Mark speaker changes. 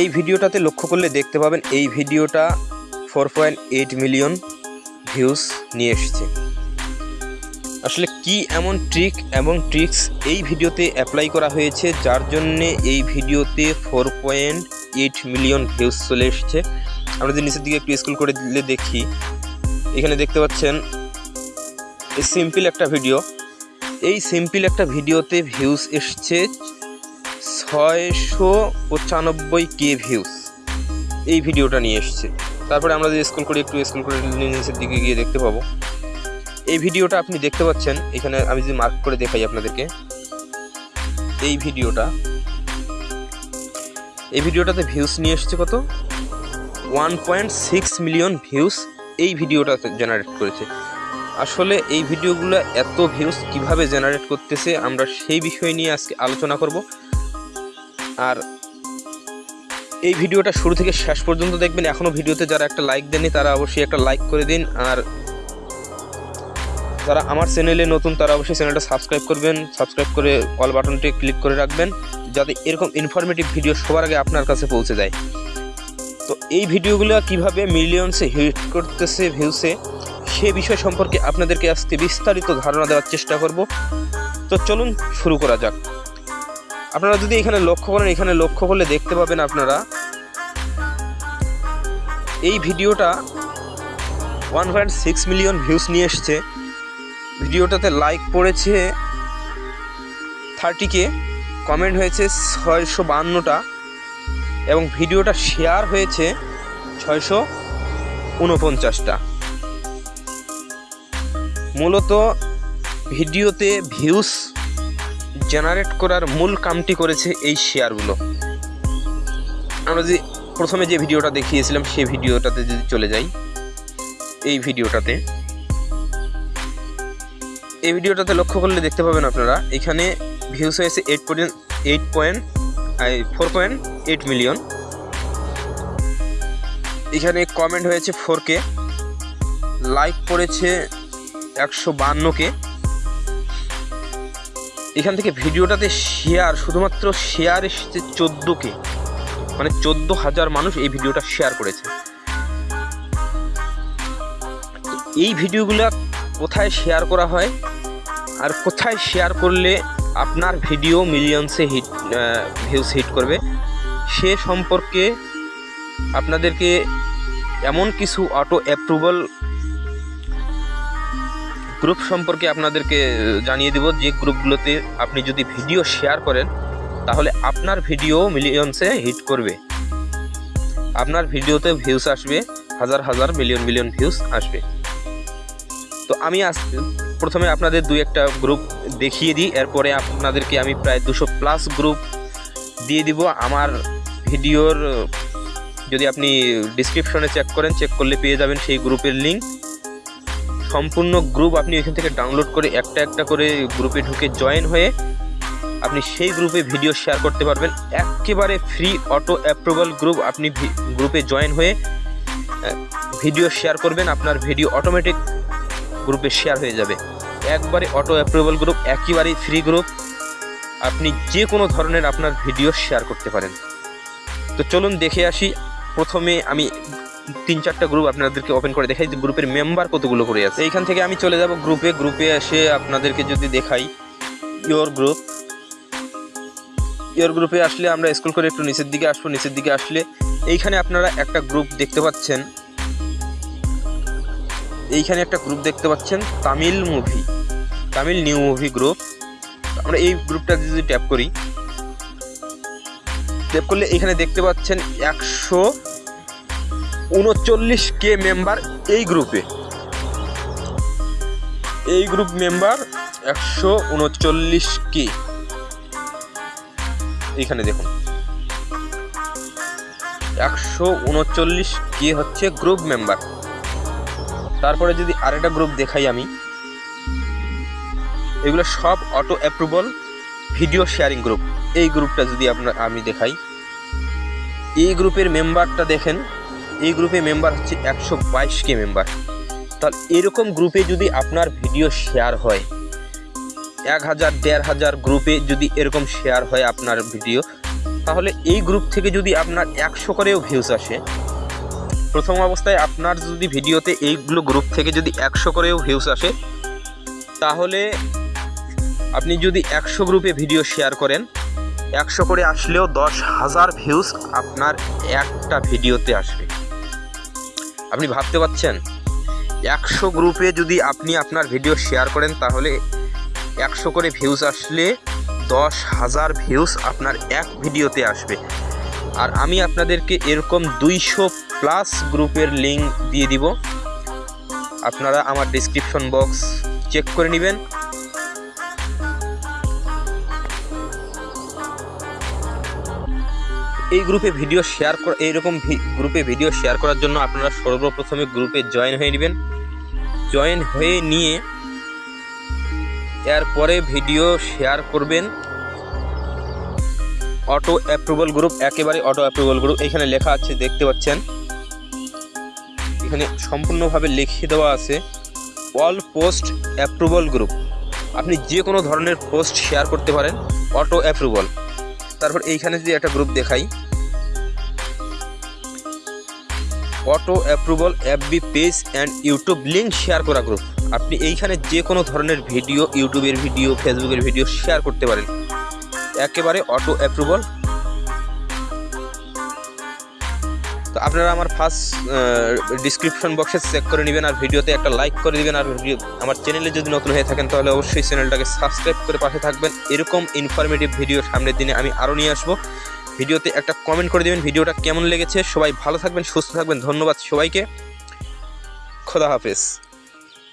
Speaker 1: এই ভিডিওটাতে লক্ষ্য করলে দেখতে পাবেন এই ভিডিওটা four point eight million views নিয়ে এসেছে। আসলে কি এমন ট্রিক এবং ট্রিক্স এই ভিডিওতে অ্যাপ্লাই করা হয়েছে, যার জন্যে এই ভিডিওতে four point eight million views চলে এসেছে। আমরা যদি নিচের দিকে একটু স্কুল করে দিলে দেখি। এখানে দেখতে পাচ্ছেন সিম্পল একটা ভিডিও এই সিম্পল একটা ভিডিওতে ভিউজ এসছে ছয়শো পঁচানব্বই কে ভিউজ এই ভিডিওটা নিয়ে এসছে। তারপরে আমরা যদি স্কুল করি, একটু স্কুল করে নিচের দিকে গিয়ে দেখতে পাবো। এই ভিডিওটা আপনি দেখতে পাচ্ছেন। এখানে আমি যদি মার্ক করে দেখাই আপনাদেরকে। এই ভিডিওটা। এই ভিডিওটাতে ভিউস নিয়ে এসছে কত? One point six million views এই ভিডিওটাতে জেনারেট করেছে। আসলে এই ভিডিওগুলো এত ভিউজ কীভাবে জেনারেট করতেছে, আমরা সেই বিষয় নিয়ে আজকে আলোচনা করব। আর এই ভিডিওটা শুরু থেকে শেষ পর্যন্ত দেখবেন। এখনও ভিডিওতে যারা একটা লাইক দেননি, তারা অবশ্যই একটা লাইক করে দিন। আর যারা আমার চ্যানেলে নতুন, তারা অবশ্যই চ্যানেলটা সাবস্ক্রাইব করবেন। সাবস্ক্রাইব করে অল বাটনটি ক্লিক করে রাখবেন, যাতে এরকম ইনফরমেটিভ ভিডিও সবার আগে আপনার কাছে পৌঁছে যায়। তো এই ভিডিওগুলো কীভাবে মিলিয়নসে হিট করতেছে ভিউসে সে বিষয় সম্পর্কে আপনাদেরকে আজকে বিস্তারিত ধারণা দেওয়ার চেষ্টা করব। তো চলুন শুরু করা যাক। আপনারা যদি এখানে লক্ষ্য করেন, এখানে লক্ষ্য করলে দেখতে পাবেন আপনারা, এই ভিডিওটা one point six million views নিয়ে এসছে। ভিডিওটাতে লাইক পড়েছে থার্টি কে কমেন্ট হয়েছে ছয়শো বান্নটা, এবং ভিডিওটা শেয়ার হয়েছে ছয়শো উনপঞ্চাশটা। মূলত ভিডিওতে ভিউস জেনারেট করার মূল কামটি করেছে এই শেয়ারগুলো। আমরা যে প্রথমে যে ভিডিওটা দেখিয়েছিলাম, সেই ভিডিওটাতে যদি চলে যাই, এই ভিডিওটাতে। এই ভিডিওটাতে লক্ষ্য করলে দেখতে পাবেন আপনারা, এখানে ভিউস হয়েছে eight point eight point four point eight million এখানে কমেন্ট হয়েছে ফোর কে লাইক পড়েছে একশো বান্নকে এখান থেকে ভিডিওটাতে শেয়ার শুধুমাত্র শেয়ার এসেছে চোদ্দোকে। মানে চোদ্দ হাজার মানুষ এই ভিডিওটা শেয়ার করেছে। এই ভিডিওগুলো কোথায় শেয়ার করা হয়? আর কোথায় শেয়ার করলে আপনার ভিডিও মিলিয়নসে হিট ভিউস হিট করবে? সে সম্পর্কে আপনাদেরকে এমন কিছু অটো অ্যাপ্রুভাল গ্রুপ সম্পর্কে আপনাদেরকে জানিয়ে দেব যে গ্রুপগুলোতে আপনি যদি ভিডিও শেয়ার করেন, তাহলে আপনার ভিডিও মিলিয়নসে হিট করবে। আপনার ভিডিওতে ভিউস আসবে, হাজার হাজার মিলিয়ন মিলিয়ন ভিউস আসবে। তো আমি আজ প্রথমে আপনাদের দুই একটা গ্রুপ দেখিয়ে দিই, এরপরে আপনাদেরকে আমি প্রায় দুশো প্লাস গ্রুপ দিয়ে দিব। আমার ভিডিওর যদি আপনি ডিসক্রিপশনে চেক করেন চেক করলে পেয়ে যাবেন সেই গ্রুপের লিঙ্ক সম্পূর্ণ গ্রুপ আপনি এখান থেকে ডাউনলোড করে একটা একটা করে গ্রুপে ঢুকে জয়েন হয়ে আপনি সেই গ্রুপে ভিডিও শেয়ার করতে পারবেন। একেবারে ফ্রি অটো অ্যাপ্রুভাল গ্রুপ আপনি গ্রুপে জয়েন হয়ে ভিডিও শেয়ার করবেন, আপনার ভিডিও অটোমেটিক গ্রুপে শেয়ার হয়ে যাবে। একবারে অটো অ্যাপ্রুভাল গ্রুপ একেবারেই ফ্রি গ্রুপ আপনি যে কোনো ধরনের আপনার ভিডিও শেয়ার করতে পারেন। তো চলুন দেখে আসি, প্রথমে আমি তিন চারটা গ্রুপ আপনাদেরকে ওপেন করে দেখাই। যে গ্রুপের মেম্বার কতগুলো করে আছে? এইখান থেকে আমি চলে যাব গ্রুপে গ্রুপে এসে আপনাদেরকে যদি দেখাই ইয়োর গ্রুপ ইয়োর গ্রুপে আসলে আমরা স্কুল করে একটু নিচের দিকে আসব। নিচের দিকে আসলে এইখানে আপনারা একটা গ্রুপ দেখতে পাচ্ছেন। এইখানে একটা গ্রুপ দেখতে পাচ্ছেন, Tamil movie Tamil new movie group আমরা এই গ্রুপটা যদি ট্যাপ করি ট্যাপ করলে এখানে দেখতে পাচ্ছেন একশো উনচল্লিশ কে মেম্বার এই গ্রুপে এই গ্রুপ মেম্বার একশো উনচল্লিশ কে। এইখানে দেখুন। একশো উনচল্লিশ কে হচ্ছে গ্রুপ মেম্বার তারপরে যদি আরেকটা গ্রুপ দেখাই আমি, এগুলো সব auto approval video sharing group এই গ্রুপটা যদি আপনার আমি দেখাই, এই গ্রুপের মেম্বারটা দেখেন। এই গ্রুপে মেম্বার হচ্ছে একশো বাইশ কে মেম্বার তাহলে এরকম গ্রুপে যদি আপনার ভিডিও শেয়ার হয় এক হাজার দেড় হাজার গ্রুপে যদি এরকম শেয়ার হয় আপনার ভিডিও তাহলে এই গ্রুপ থেকে যদি আপনার একশো করেও ভিউজ আসে, প্রথম অবস্থায় আপনার যদি ভিডিওতে এইগুলো গ্রুপ থেকে যদি একশো করেও ভিউজ আসে, তাহলে আপনি যদি একশো গ্রুপে ভিডিও শেয়ার করেন, একশো করে আসলেও দশ হাজার ভিউজ আপনার একটা ভিডিওতে আসবে। আপনি ভাবতে পারছেন? একশো গ্রুপে যদি আপনি আপনার ভিডিও শেয়ার করেন, তাহলে একশো করে ভিউজ আসলে দশ হাজার ভিউজ আপনার এক ভিডিওতে আসবে। আর আমি আপনাদেরকে এরকম দুইশো প্লাস গ্রুপের লিঙ্ক দিয়ে দিব। আপনারা আমার ডিসক্রিপশন বক্স চেক করে নেবেন। এই গ্রুপে ভিডিও শেয়ার করা এইরকম গ্রুপে ভিডিও শেয়ার করার জন্য আপনারা সর্বপ্রথমে গ্রুপে জয়েন হয়ে নেবেন। জয়েন হয়ে নিয়ে এরপরে ভিডিও শেয়ার করবেন। অটো অ্যাপ্রুভাল গ্রুপ একেবারে অটো অ্যাপ্রুভাল গ্রুপ এখানে লেখা আছে, দেখতে পাচ্ছেন। এখানে সম্পূর্ণভাবে লিখিয়ে দেওয়া আছে অল পোস্ট অ্যাপ্রুভাল গ্রুপ আপনি যে কোনো ধরনের পোস্ট শেয়ার করতে পারেন অটো অ্যাপ্রুভাল তারপর এইখানে যদি একটা গ্রুপ দেখাই auto approval FB page and YouTube link share করা গ্রুপ আপনি এইখানে যে কোনো ধরনের ভিডিও ইউটিউবের ভিডিও ফেসবুকের ভিডিও শেয়ার করতে পারেন। একেবারে অটো অ্যাপ্রুভাল তো আপনারা আমার ফার্স্ট ডিসক্রিপশন বক্সে চেক করে নেবেন আর ভিডিওতে একটা লাইক করে দিবেন। আর ভিডিও আমার চ্যানেলে যদি নতুন হয়ে থাকেন, তাহলে অবশ্যই চ্যানেলটাকে সাবস্ক্রাইব করে পাশে থাকবেন। এরকম ইনফরমেটিভ ভিডিও সামনের দিনে আমি আরও নিয়ে আসব। ভিডিওতে একটা কমেন্ট করে দেবেন, ভিডিওটা কেমন লেগেছে? সবাই ভালো থাকবেন, সুস্থ থাকবেন, ধন্যবাদ সবাইকে। খোদা হাফেজ।